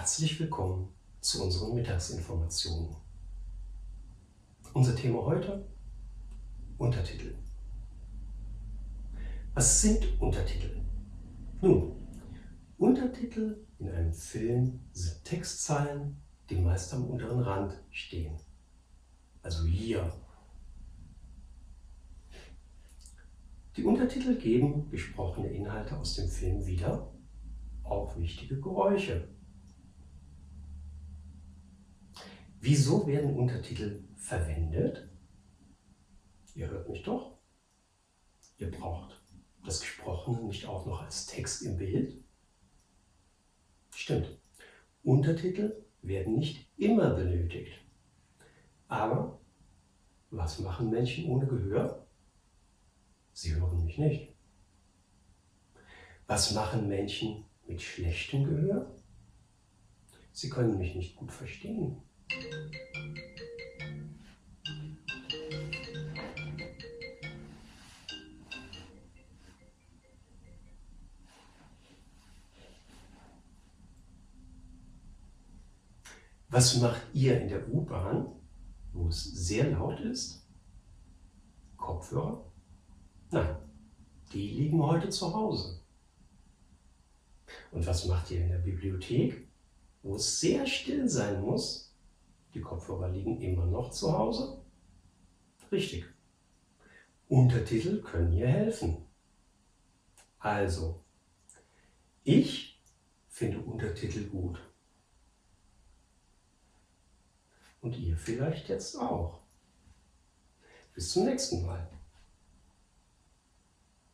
Herzlich willkommen zu unseren Mittagsinformationen. Unser Thema heute Untertitel. Was sind Untertitel? Nun, Untertitel in einem Film sind Textzeilen, die meist am unteren Rand stehen. Also hier. Die Untertitel geben gesprochene Inhalte aus dem Film wieder, auch wichtige Geräusche. Wieso werden Untertitel verwendet? Ihr hört mich doch. Ihr braucht das Gesprochene nicht auch noch als Text im Bild? Stimmt. Untertitel werden nicht immer benötigt. Aber was machen Menschen ohne Gehör? Sie hören mich nicht. Was machen Menschen mit schlechtem Gehör? Sie können mich nicht gut verstehen. Was macht ihr in der U-Bahn, wo es sehr laut ist? Kopfhörer? Nein, die liegen heute zu Hause. Und was macht ihr in der Bibliothek, wo es sehr still sein muss? Die Kopfhörer liegen immer noch zu Hause? Richtig. Untertitel können hier helfen. Also, ich finde Untertitel gut. Und ihr vielleicht jetzt auch. Bis zum nächsten Mal.